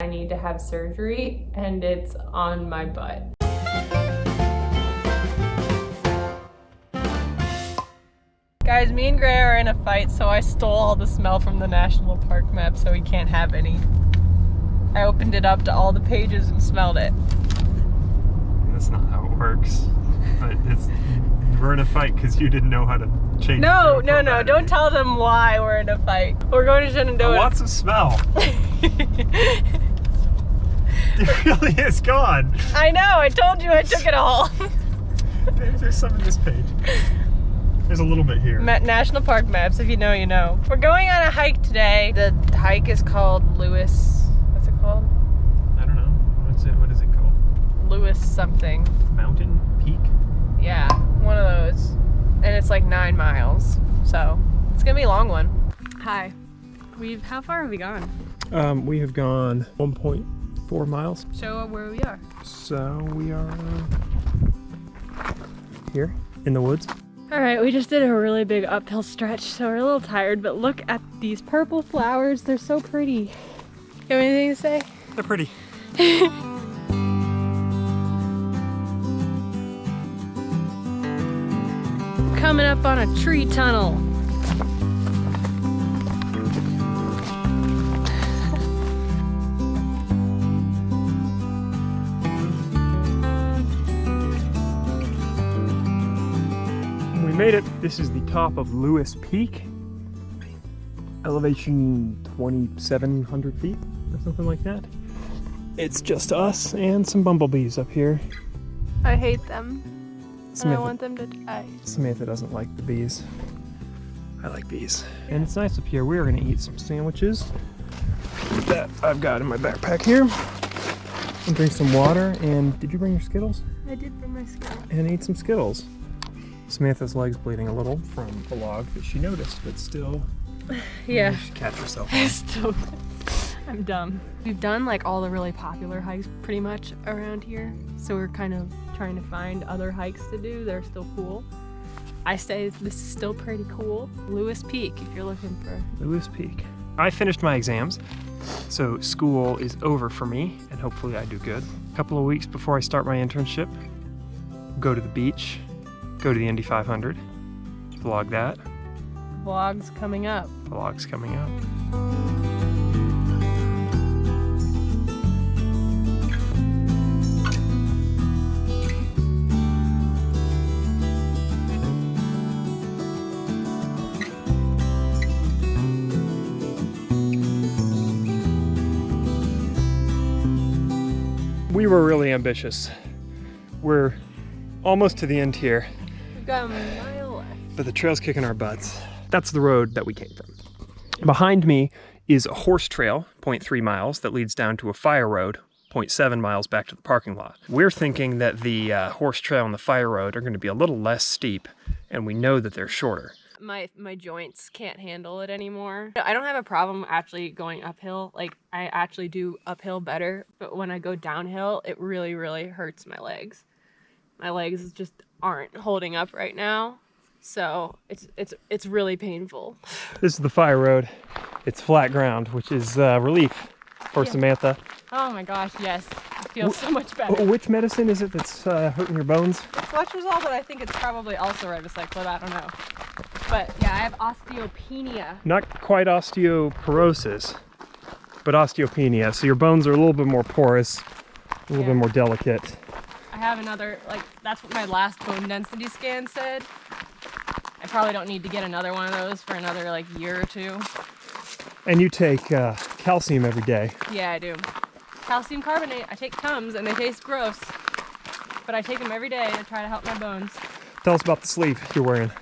I need to have surgery and it's on my butt. Guys, me and Gray are in a fight, so I stole all the smell from the national park map so we can't have any. I opened it up to all the pages and smelled it. That's not how it works. But it's we're in a fight because you didn't know how to change. No, no, no, profile. don't tell them why we're in a fight. We're going to Shenandoah. Lots of smell. It really is gone. I know, I told you I took it all. There's some in this page. There's a little bit here. Ma- National Park maps, if you know, you know. We're going on a hike today. The hike is called Lewis. What's it called? I don't know. What's it? What is it called? Lewis something. Mountain Peak. Yeah, one of those. And it's like nine miles. So it's gonna be a long one. Hi. We've how far have we gone? Um, we have gone 1.4 miles. Show uh, where we are. So we are uh, here in the woods. All right, we just did a really big uphill stretch, so we're a little tired, but look at these purple flowers. They're so pretty. You have anything to say? They're pretty. Coming up on a tree tunnel. Made it. This is the top of Lewis Peak. Elevation 2,700 feet or something like that. It's just us and some bumblebees up here. I hate them, and I Samantha, want them to die. Samantha doesn't like the bees. I like bees. And it's nice up here. We're gonna eat some sandwiches that I've got in my backpack here. And drink some water. And did you bring your Skittles? I did bring my Skittles. and eat some Skittles. Samantha's leg's bleeding a little from the log that she noticed, but still, Yeah. she should catch herself. Still, I'm dumb. We've done like all the really popular hikes pretty much around here, so we're kind of trying to find other hikes to do that are still cool. I say this is still pretty cool. Lewis Peak, if you're looking for. Lewis Peak. I finished my exams, so school is over for me, and hopefully I do good. A couple of weeks before I start my internship, go to the beach, go to the Indy 500, vlog that. Vlogs coming up. Vlog's coming up. We were really ambitious. We're almost to the end here We've got a mile left. but the trail's kicking our butts. That's the road that we came from. Behind me is a horse trail, 0.3 miles, that leads down to a fire road, 0.7 miles back to the parking lot. We're thinking that the uh, horse trail and the fire road are going to be a little less steep, and we know that they're shorter. my my joints can't handle it anymore. I don't have a problem actually going uphill. Like I actually do uphill better, but when I go downhill, it really really hurts my legs. My legs is just aren't holding up right now. So, it's it's it's really painful. This is the fire road. It's flat ground, which is uh, relief for Yeah. Samantha. Oh my gosh, yes. It feels so much better. Which medicine is it that's uh, hurting your bones? It's letrozole, but I think it's probably also ribociclib, I don't know. But yeah, I have osteopenia. Not quite osteoporosis, but osteopenia. So your bones are a little bit more porous, a little Yeah. bit more delicate. I have another, like, that's what my last bone density scan said. I probably don't need to get another one of those for another, like, year or two. And you take uh, calcium every day. Yeah, I do. Calcium carbonate, I take Tums and they taste gross. But I take them every day to try to help my bones. Tell us about the sleeve you're wearing.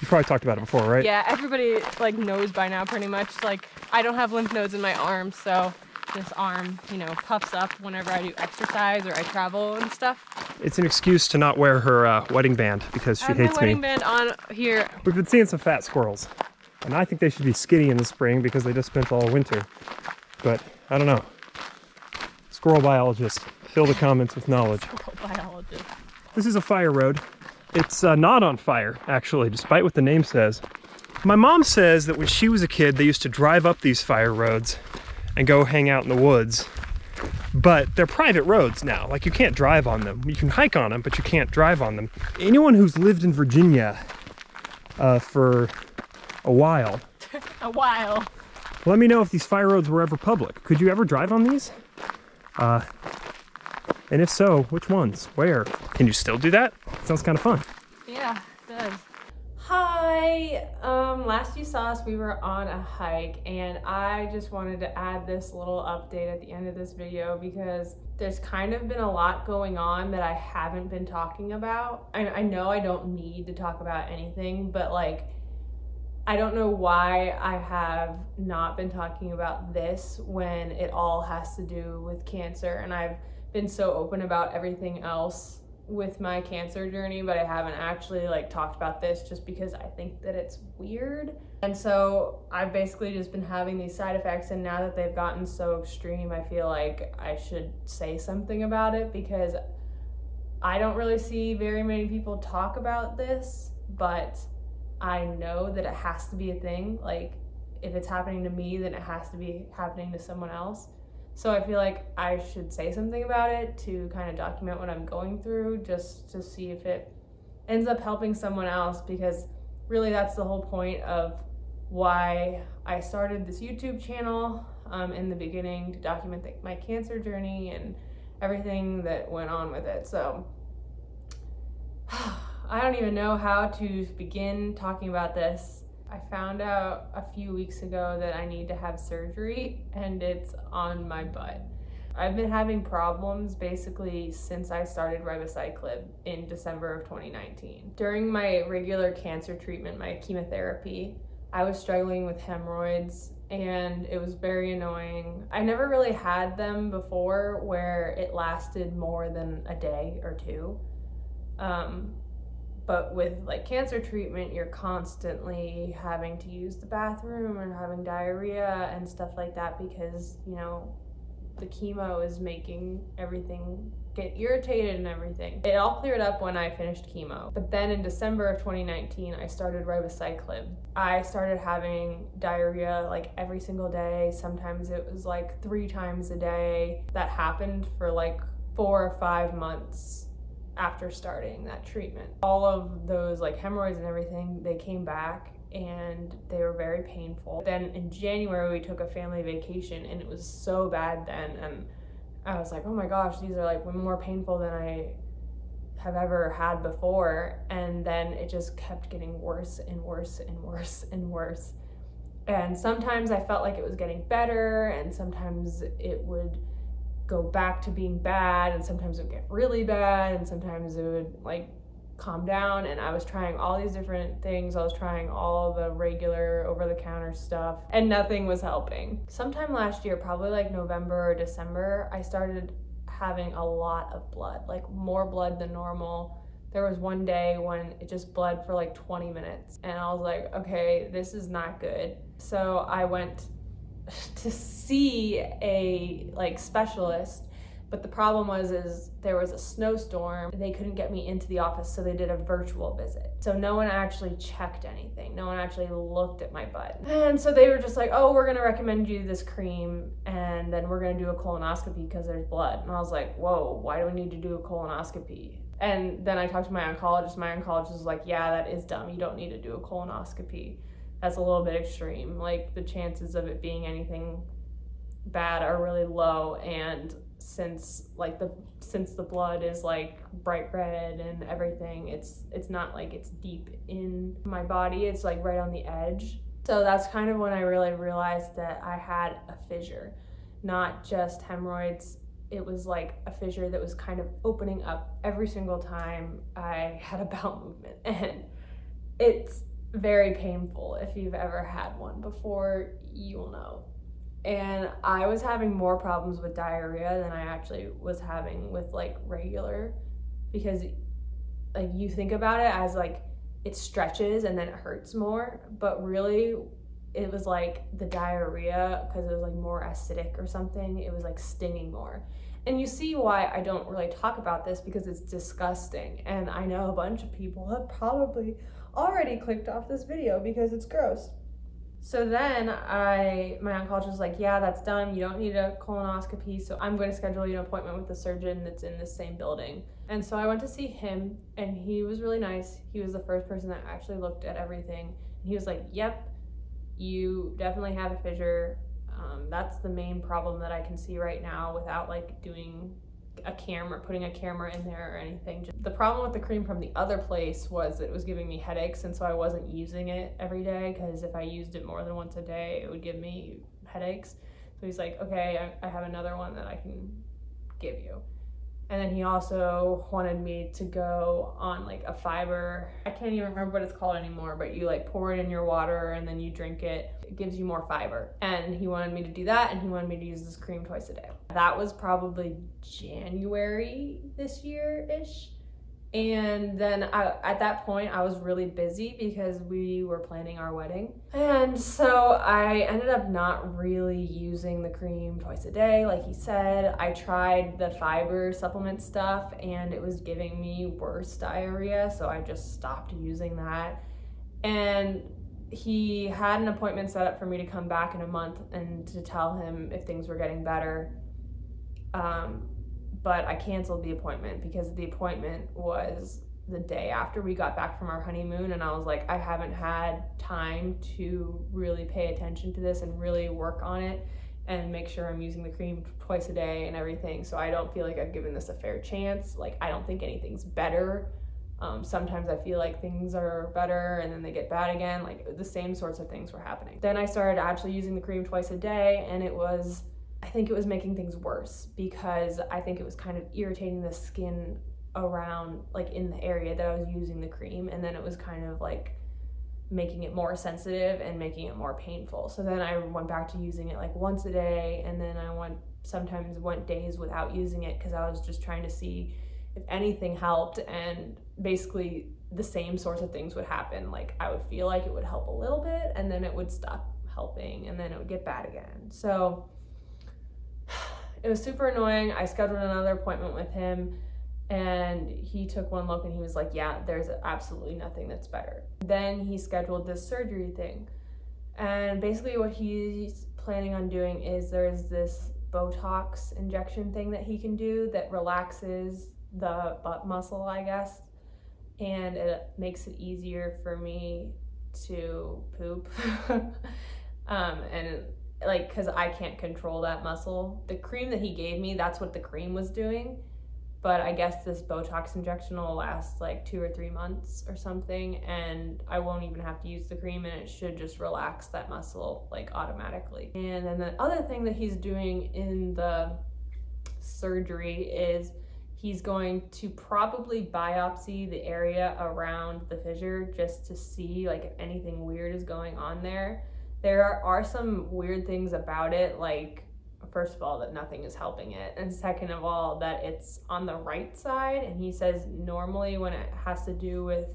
You probably talked about it before, right? Yeah, everybody, like, knows by now pretty much. Like, I don't have lymph nodes in my arm, so this arm, you know, puffs up whenever I do exercise or I travel and stuff. It's an excuse to not wear her uh, wedding band because she I have my hates wedding me. band on here. We've been seeing some fat squirrels, and I think they should be skinny in the spring because they just spent all winter. But I don't know. Squirrel biologist, fill the comments with knowledge. Squirrel biologist. This is a fire road. It's uh, not on fire, actually, despite what the name says. My mom says that when she was a kid, they used to drive up these fire roads and go hang out in the woods but they're private roads now. Like you can't drive on them. You can hike on them, but you can't drive on them. Anyone who's lived in Virginia uh, for a while, A while. let me know if these fire roads were ever public. Could you ever drive on these? Uh, and if so, which ones? Where? Can you still do that? Sounds kind of fun. Yeah, it does. Hi, um, last you saw us, we were on a hike and I just wanted to add this little update at the end of this video because there's kind of been a lot going on that I haven't been talking about. I, I know I don't need to talk about anything, but like, I don't know why I have not been talking about this when it all has to do with cancer and I've been so open about everything else with my cancer journey, but I haven't actually like talked about this just because I think that it's weird. And so I've basically just been having these side effects and now that they've gotten so extreme, I feel like I should say something about it because I don't really see very many people talk about this, but I know that it has to be a thing. Like if it's happening to me, then it has to be happening to someone else. So I feel like I should say something about it to kind of document what I'm going through just to see if it ends up helping someone else because really that's the whole point of why I started this YouTube channel um, in the beginning to document the, my cancer journey and everything that went on with it. So I don't even know how to begin talking about this I found out a few weeks ago that I need to have surgery and it's on my butt. I've been having problems basically since I started ribociclib in December of 2019. During my regular cancer treatment, my chemotherapy, I was struggling with hemorrhoids and it was very annoying. I never really had them before where it lasted more than a day or two. Um, but with like cancer treatment you're constantly having to use the bathroom and having diarrhea and stuff like that because you know the chemo is making everything get irritated and everything. It all cleared up when I finished chemo. But then in December of 2019, I started ribociclib. I started having diarrhea like every single day. Sometimes it was like three times a day. That happened for like four or five months after starting that treatment. All of those like hemorrhoids and everything, they came back and they were very painful. Then in January, we took a family vacation and it was so bad then. And I was like, oh my gosh, these are like more painful than I have ever had before. And then it just kept getting worse and worse and worse and worse. And sometimes I felt like it was getting better, and sometimes it would go back to being bad and sometimes it would get really bad and sometimes it would like calm down and I was trying all these different things. I was trying all the regular over the counter stuff and nothing was helping. Sometime last year, probably like November or December, I started having a lot of blood, like more blood than normal. There was one day when it just bled for like 20 minutes and I was like, okay, this is not good. So I went to see a like specialist but the problem was is there was a snowstorm. They couldn't get me into the office so they did a virtual visit. So no one actually checked anything. No one actually looked at my butt. And so they were just like oh we're going to recommend you this cream and then we're going to do a colonoscopy because there's blood. And i was like whoa why do we need to do a colonoscopy? And then i talked to my oncologist. My oncologist was like yeah that is dumb. You don't need to do a colonoscopy that's a little bit extreme. Like the chances of it being anything bad are really low and since like the since the blood is like bright red and everything it's it's not like it's deep in my body it's like right on the edge so that's kind of when i really realized that i had a fissure not just hemorrhoids it was like a fissure that was kind of opening up every single time i had a bowel movement and it's very painful. If you've ever had one before, you will know. And I was having more problems with diarrhea than I actually was having with like regular because like you think about it as like it stretches and then it hurts more, but really it was like the diarrhea because it was like more acidic or something, it was like stinging more. And you see why I don't really talk about this because it's disgusting. And I know a bunch of people have probably already clicked off this video because it's gross. So then I, my oncologist was like, yeah, that's done. You don't need a colonoscopy. So I'm going to schedule you an appointment with the surgeon that's in the same building. And so I went to see him and he was really nice. He was the first person that actually looked at everything. And he was like, yep, you definitely have a fissure. Um, that's the main problem that I can see right now without like doing a camera, putting a camera in there or anything. Just The problem with the cream from the other place was it was giving me headaches, and so I wasn't using it every day because if I used it more than once a day, it would give me headaches. So he's like, okay, I, I have another one that I can give you. And then he also wanted me to go on like a fiber. I can't even remember what it's called anymore, but you like pour it in your water and then you drink it. It gives you more fiber. And he wanted me to do that and he wanted me to use this cream twice a day. That was probably January this year ish. And then I, at that point, I was really busy because we were planning our wedding. And so I ended up not really using the cream twice a day, like he said. I tried the fiber supplement stuff and it was giving me worse diarrhea, so I just stopped using that. And he had an appointment set up for me to come back in a month and to tell him if things were getting better. Um, but I canceled the appointment because the appointment was the day after we got back from our honeymoon and I was like I haven't had time to really pay attention to this and really work on it and make sure I'm using the cream twice a day and everything. So I don't feel like I've given this a fair chance. Like I don't think anything's better. Um, sometimes I feel like things are better and then they get bad again. Like the same sorts of things were happening. Then I started actually using the cream twice a day and it was think it was making things worse because I think it was kind of irritating the skin around like in the area that I was using the cream and then it was kind of like making it more sensitive and making it more painful. So then I went back to using it like once a day and then I went sometimes went days without using it because I was just trying to see if anything helped and basically the same sorts of things would happen. Like I would feel like it would help a little bit and then it would stop helping and then it would get bad again. So it was super annoying. I scheduled another appointment with him and he took one look and he was like, Yeah, there's absolutely nothing that's better. Then he scheduled this surgery thing. And basically, what he's planning on doing is there's this Botox injection thing that he can do that relaxes the butt muscle, I guess, and it makes it easier for me to poop. um, and like because I can't control that muscle. The cream that he gave me, that's what the cream was doing. But I guess this Botox injection will last like two or three months or something, and I won't even have to use the cream, and it should just relax that muscle like automatically. And then the other thing that he's doing in the surgery is he's going to probably biopsy the area around the fissure just to see like if anything weird is going on there there are, are some weird things about it, like first of all that nothing is helping it and second of all that it's on the right side and he says normally when it has to do with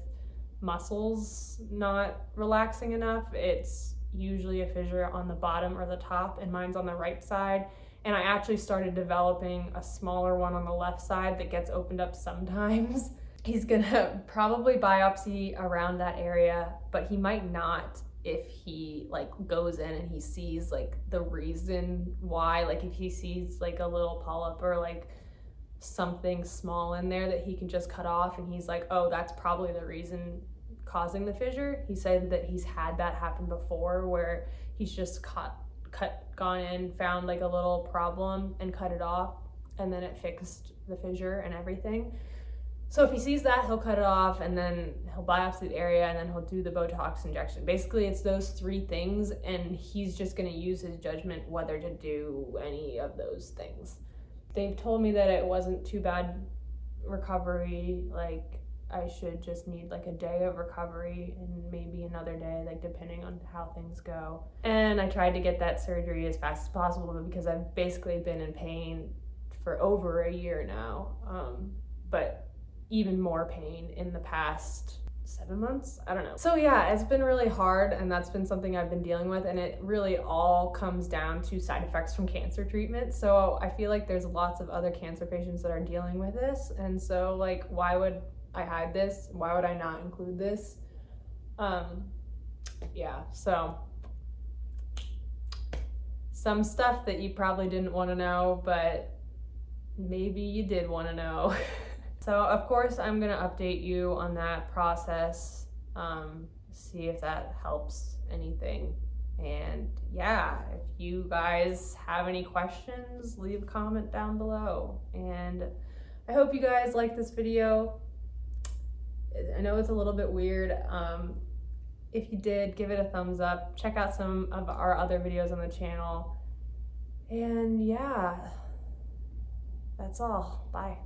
muscles not relaxing enough it's usually a fissure on the bottom or the top and mine's on the right side and I actually started developing a smaller one on the left side that gets opened up sometimes. He's gonna probably biopsy around that area, but he might not if he like goes in and he sees like the reason why like if he sees like a little polyp or like something small in there that he can just cut off and he's like oh that's probably the reason causing the fissure. He said that he's had that happen before where he's just cut cut gone in found like a little problem and cut it off and then it fixed the fissure and everything so if he sees that, he'll cut it off and then he'll biopsy the area and then he'll do the Botox injection. Basically, it's those three things, and he's just going to use his judgment whether to do any of those things. They've told me that it wasn't too bad recovery. Like, I should just need like a day of recovery and maybe another day, like depending on how things go. And I tried to get that surgery as fast as possible because I've basically been in pain for over a year now. Um, but even more pain in the past seven months? I don't know. So yeah it's been really hard and that's been something i've been dealing with and it really all comes down to side effects from cancer treatment. So i feel like there's lots of other cancer patients that are dealing with this and so like why would i hide this? Why would i not include this? Um yeah so some stuff that you probably didn't want to know, but maybe you did want to know. so, of course, I'm going to update you on that process, um, see if that helps anything. And yeah, if you guys have any questions, leave a comment down below. And I hope you guys like this video. I know it's a little bit weird. Um, if you did, give it a thumbs up. Check out some of our other videos on the channel. And yeah, that's all. Bye.